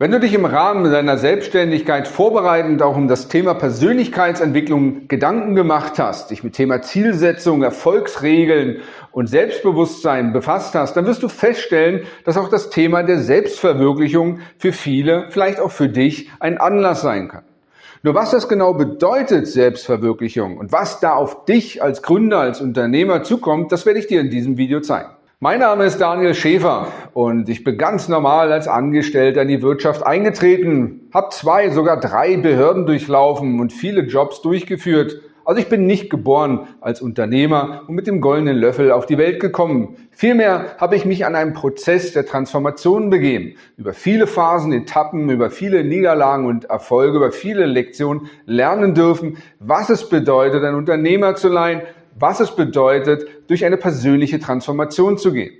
Wenn du dich im Rahmen deiner Selbstständigkeit vorbereitend auch um das Thema Persönlichkeitsentwicklung Gedanken gemacht hast, dich mit Thema Zielsetzung, Erfolgsregeln und Selbstbewusstsein befasst hast, dann wirst du feststellen, dass auch das Thema der Selbstverwirklichung für viele, vielleicht auch für dich, ein Anlass sein kann. Nur was das genau bedeutet, Selbstverwirklichung, und was da auf dich als Gründer, als Unternehmer zukommt, das werde ich dir in diesem Video zeigen. Mein Name ist Daniel Schäfer und ich bin ganz normal als Angestellter in die Wirtschaft eingetreten, habe zwei, sogar drei Behörden durchlaufen und viele Jobs durchgeführt. Also ich bin nicht geboren als Unternehmer und mit dem goldenen Löffel auf die Welt gekommen. Vielmehr habe ich mich an einem Prozess der Transformation begeben. Über viele Phasen, Etappen, über viele Niederlagen und Erfolge, über viele Lektionen lernen dürfen, was es bedeutet, ein Unternehmer zu sein, was es bedeutet, durch eine persönliche Transformation zu gehen.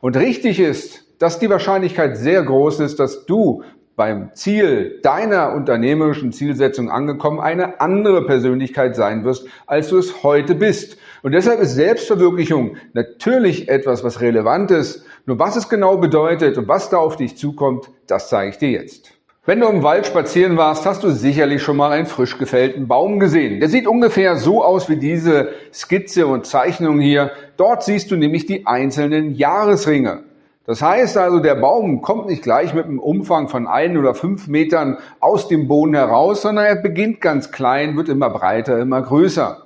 Und richtig ist, dass die Wahrscheinlichkeit sehr groß ist, dass du beim Ziel deiner unternehmerischen Zielsetzung angekommen eine andere Persönlichkeit sein wirst, als du es heute bist. Und deshalb ist Selbstverwirklichung natürlich etwas, was relevant ist. Nur was es genau bedeutet und was da auf dich zukommt, das zeige ich dir jetzt. Wenn du im Wald spazieren warst, hast du sicherlich schon mal einen frisch gefällten Baum gesehen. Der sieht ungefähr so aus wie diese Skizze und Zeichnung hier. Dort siehst du nämlich die einzelnen Jahresringe. Das heißt also, der Baum kommt nicht gleich mit einem Umfang von ein oder fünf Metern aus dem Boden heraus, sondern er beginnt ganz klein, wird immer breiter, immer größer.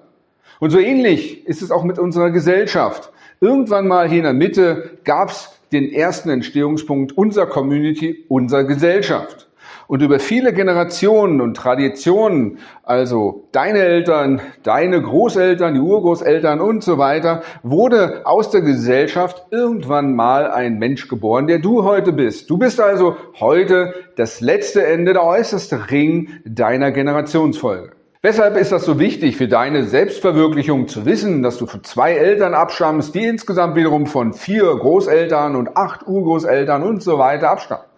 Und so ähnlich ist es auch mit unserer Gesellschaft. Irgendwann mal hier in der Mitte gab es den ersten Entstehungspunkt unserer Community, unserer Gesellschaft. Und über viele Generationen und Traditionen, also deine Eltern, deine Großeltern, die Urgroßeltern und so weiter, wurde aus der Gesellschaft irgendwann mal ein Mensch geboren, der du heute bist. Du bist also heute das letzte Ende, der äußerste Ring deiner Generationsfolge. Weshalb ist das so wichtig für deine Selbstverwirklichung zu wissen, dass du von zwei Eltern abstammst, die insgesamt wiederum von vier Großeltern und acht Urgroßeltern und so weiter abstammen?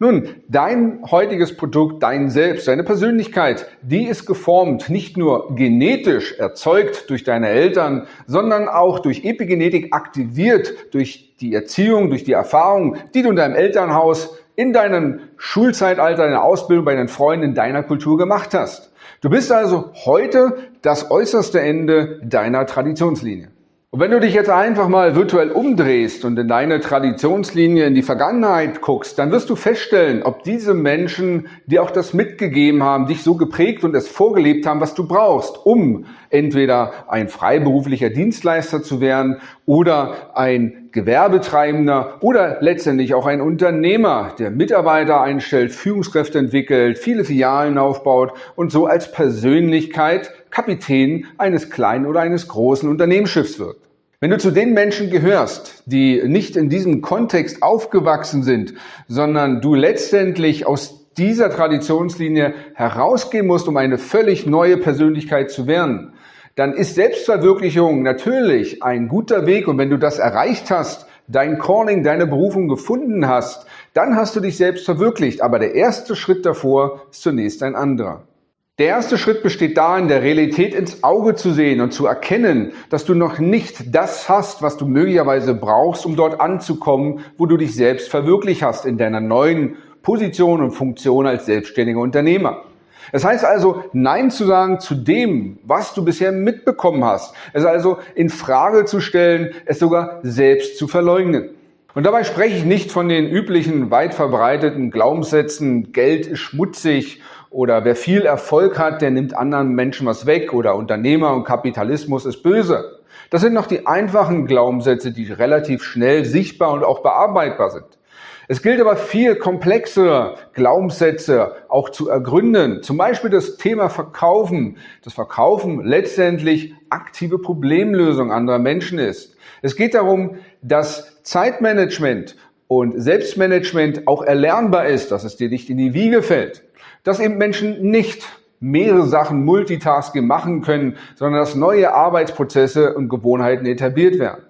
Nun, dein heutiges Produkt, dein Selbst, deine Persönlichkeit, die ist geformt, nicht nur genetisch erzeugt durch deine Eltern, sondern auch durch Epigenetik aktiviert durch die Erziehung, durch die Erfahrung, die du in deinem Elternhaus, in deinem Schulzeitalter, in der Ausbildung, bei deinen Freunden, in deiner Kultur gemacht hast. Du bist also heute das äußerste Ende deiner Traditionslinie. Und wenn du dich jetzt einfach mal virtuell umdrehst und in deine Traditionslinie in die Vergangenheit guckst, dann wirst du feststellen, ob diese Menschen dir auch das mitgegeben haben, dich so geprägt und es vorgelebt haben, was du brauchst, um entweder ein freiberuflicher Dienstleister zu werden oder ein Gewerbetreibender oder letztendlich auch ein Unternehmer, der Mitarbeiter einstellt, Führungskräfte entwickelt, viele Filialen aufbaut und so als Persönlichkeit Kapitän eines kleinen oder eines großen Unternehmensschiffs wird. Wenn du zu den Menschen gehörst, die nicht in diesem Kontext aufgewachsen sind, sondern du letztendlich aus dieser Traditionslinie herausgehen musst, um eine völlig neue Persönlichkeit zu werden, dann ist Selbstverwirklichung natürlich ein guter Weg und wenn du das erreicht hast, dein Calling, deine Berufung gefunden hast, dann hast du dich selbst verwirklicht. Aber der erste Schritt davor ist zunächst ein anderer. Der erste Schritt besteht darin, der Realität ins Auge zu sehen und zu erkennen, dass du noch nicht das hast, was du möglicherweise brauchst, um dort anzukommen, wo du dich selbst verwirklicht hast in deiner neuen Position und Funktion als selbstständiger Unternehmer. Es heißt also, Nein zu sagen zu dem, was du bisher mitbekommen hast. Es also in Frage zu stellen, es sogar selbst zu verleugnen. Und dabei spreche ich nicht von den üblichen, weit verbreiteten Glaubenssätzen, Geld ist schmutzig oder wer viel Erfolg hat, der nimmt anderen Menschen was weg oder Unternehmer und Kapitalismus ist böse. Das sind noch die einfachen Glaubenssätze, die relativ schnell sichtbar und auch bearbeitbar sind. Es gilt aber viel komplexere Glaubenssätze auch zu ergründen. Zum Beispiel das Thema Verkaufen. Das Verkaufen letztendlich aktive Problemlösung anderer Menschen ist. Es geht darum, dass Zeitmanagement und Selbstmanagement auch erlernbar ist, dass es dir nicht in die Wiege fällt dass eben Menschen nicht mehrere Sachen Multitasking machen können, sondern dass neue Arbeitsprozesse und Gewohnheiten etabliert werden.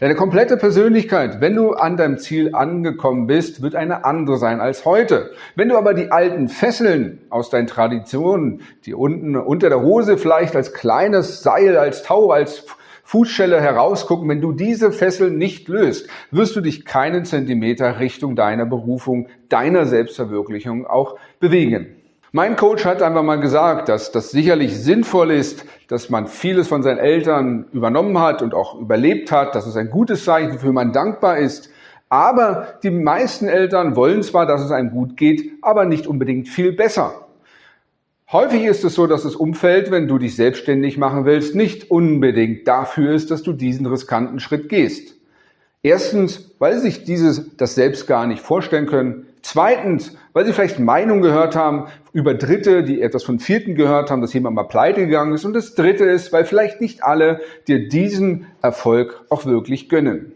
Deine komplette Persönlichkeit, wenn du an deinem Ziel angekommen bist, wird eine andere sein als heute. Wenn du aber die alten Fesseln aus deinen Traditionen, die unten unter der Hose vielleicht als kleines Seil, als Tau, als Fußschelle herausgucken. Wenn du diese Fesseln nicht löst, wirst du dich keinen Zentimeter Richtung deiner Berufung, deiner Selbstverwirklichung auch bewegen. Mein Coach hat einfach mal gesagt, dass das sicherlich sinnvoll ist, dass man vieles von seinen Eltern übernommen hat und auch überlebt hat, dass es ein gutes Zeichen, wofür man dankbar ist. Aber die meisten Eltern wollen zwar, dass es einem gut geht, aber nicht unbedingt viel besser. Häufig ist es so, dass das Umfeld, wenn du dich selbstständig machen willst, nicht unbedingt dafür ist, dass du diesen riskanten Schritt gehst. Erstens, weil sie sich dieses, das selbst gar nicht vorstellen können. Zweitens, weil sie vielleicht Meinungen gehört haben über Dritte, die etwas von Vierten gehört haben, dass jemand mal pleite gegangen ist. Und das Dritte ist, weil vielleicht nicht alle dir diesen Erfolg auch wirklich gönnen.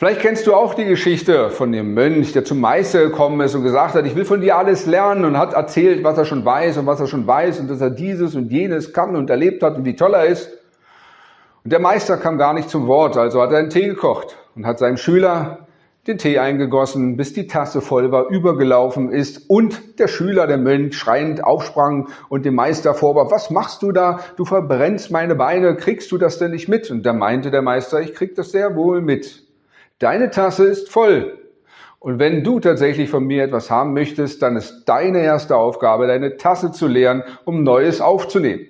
Vielleicht kennst du auch die Geschichte von dem Mönch, der zum Meister gekommen ist und gesagt hat, ich will von dir alles lernen und hat erzählt, was er schon weiß und was er schon weiß und dass er dieses und jenes kann und erlebt hat und wie toll er ist. Und der Meister kam gar nicht zum Wort, also hat er einen Tee gekocht und hat seinem Schüler den Tee eingegossen, bis die Tasse voll war, übergelaufen ist und der Schüler, der Mönch, schreiend aufsprang und dem Meister vorwarf, was machst du da? Du verbrennst meine Beine, kriegst du das denn nicht mit? Und da meinte der Meister, ich krieg das sehr wohl mit. Deine Tasse ist voll. Und wenn du tatsächlich von mir etwas haben möchtest, dann ist deine erste Aufgabe, deine Tasse zu leeren, um Neues aufzunehmen.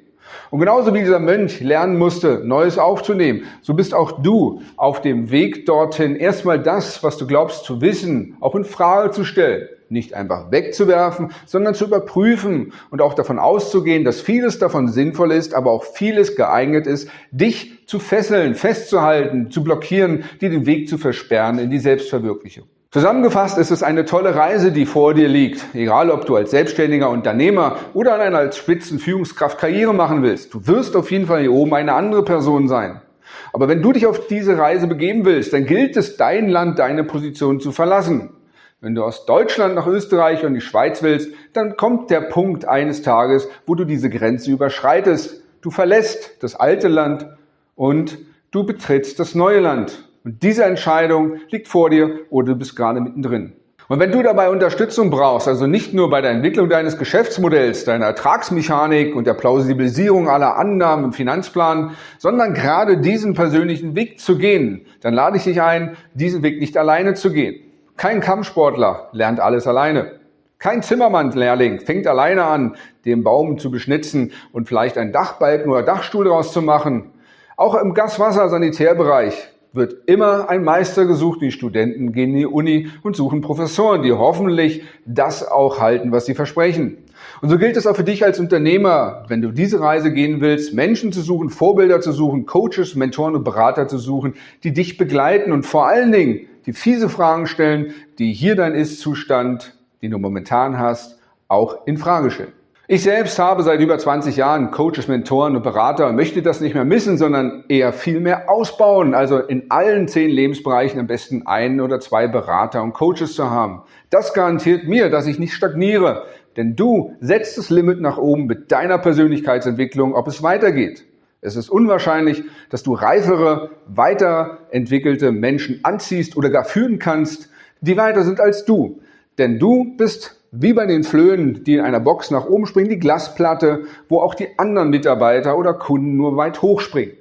Und genauso wie dieser Mönch lernen musste, Neues aufzunehmen, so bist auch du auf dem Weg dorthin, erstmal das, was du glaubst zu wissen, auch in Frage zu stellen. Nicht einfach wegzuwerfen, sondern zu überprüfen und auch davon auszugehen, dass vieles davon sinnvoll ist, aber auch vieles geeignet ist, dich zu fesseln, festzuhalten, zu blockieren, dir den Weg zu versperren in die Selbstverwirklichung. Zusammengefasst ist es eine tolle Reise, die vor dir liegt. Egal, ob du als selbstständiger Unternehmer oder einer als Spitzenführungskraft Karriere machen willst. Du wirst auf jeden Fall hier oben eine andere Person sein. Aber wenn du dich auf diese Reise begeben willst, dann gilt es, dein Land, deine Position zu verlassen. Wenn du aus Deutschland nach Österreich und die Schweiz willst, dann kommt der Punkt eines Tages, wo du diese Grenze überschreitest. Du verlässt das alte Land und du betrittst das neue Land. Und diese Entscheidung liegt vor dir oder du bist gerade mittendrin. Und wenn du dabei Unterstützung brauchst, also nicht nur bei der Entwicklung deines Geschäftsmodells, deiner Ertragsmechanik und der Plausibilisierung aller Annahmen im Finanzplan, sondern gerade diesen persönlichen Weg zu gehen, dann lade ich dich ein, diesen Weg nicht alleine zu gehen. Kein Kampfsportler lernt alles alleine. Kein Zimmermann-Lehrling fängt alleine an, den Baum zu beschnitzen und vielleicht einen Dachbalken oder Dachstuhl daraus zu machen. Auch im Gaswasser-Sanitärbereich wird immer ein Meister gesucht. Die Studenten gehen in die Uni und suchen Professoren, die hoffentlich das auch halten, was sie versprechen. Und so gilt es auch für dich als Unternehmer, wenn du diese Reise gehen willst, Menschen zu suchen, Vorbilder zu suchen, Coaches, Mentoren und Berater zu suchen, die dich begleiten und vor allen Dingen die fiese Fragen stellen, die hier dein Ist-Zustand, den du momentan hast, auch in Frage stellen. Ich selbst habe seit über 20 Jahren Coaches, Mentoren und Berater und möchte das nicht mehr missen, sondern eher viel mehr ausbauen. Also in allen zehn Lebensbereichen am besten einen oder zwei Berater und Coaches zu haben. Das garantiert mir, dass ich nicht stagniere. Denn du setzt das Limit nach oben mit deiner Persönlichkeitsentwicklung, ob es weitergeht. Es ist unwahrscheinlich, dass du reifere, weiterentwickelte Menschen anziehst oder gar führen kannst, die weiter sind als du. Denn du bist wie bei den Flöhen, die in einer Box nach oben springen, die Glasplatte, wo auch die anderen Mitarbeiter oder Kunden nur weit hoch springen.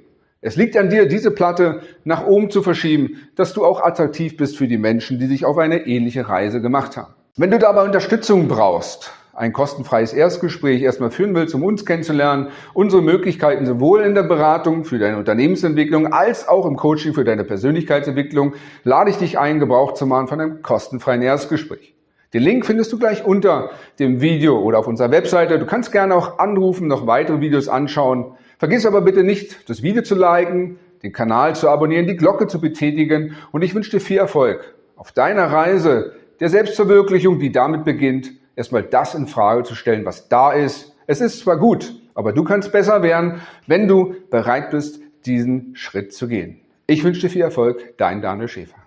Es liegt an dir, diese Platte nach oben zu verschieben, dass du auch attraktiv bist für die Menschen, die sich auf eine ähnliche Reise gemacht haben. Wenn du dabei Unterstützung brauchst, ein kostenfreies Erstgespräch erstmal führen willst, um uns kennenzulernen, unsere Möglichkeiten sowohl in der Beratung für deine Unternehmensentwicklung als auch im Coaching für deine Persönlichkeitsentwicklung, lade ich dich ein, Gebrauch zu machen von einem kostenfreien Erstgespräch. Den Link findest du gleich unter dem Video oder auf unserer Webseite. Du kannst gerne auch anrufen, noch weitere Videos anschauen. Vergiss aber bitte nicht, das Video zu liken, den Kanal zu abonnieren, die Glocke zu betätigen und ich wünsche dir viel Erfolg auf deiner Reise der Selbstverwirklichung, die damit beginnt, erstmal das in Frage zu stellen, was da ist. Es ist zwar gut, aber du kannst besser werden, wenn du bereit bist, diesen Schritt zu gehen. Ich wünsche dir viel Erfolg, dein Daniel Schäfer.